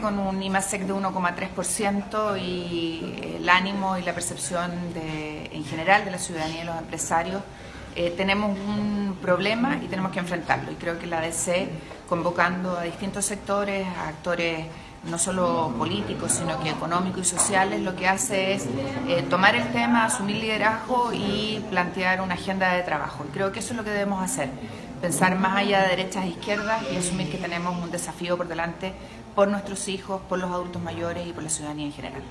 Con un IMASEC de 1,3% y el ánimo y la percepción de, en general de la ciudadanía y los empresarios, eh, tenemos un problema y tenemos que enfrentarlo. Y creo que la ADC, convocando a distintos sectores, a actores no solo políticos, sino que económicos y sociales, lo que hace es eh, tomar el tema, asumir liderazgo y plantear una agenda de trabajo. Y creo que eso es lo que debemos hacer, pensar más allá de derechas e izquierdas y asumir que tenemos un desafío por delante por nuestros hijos, por los adultos mayores y por la ciudadanía en general.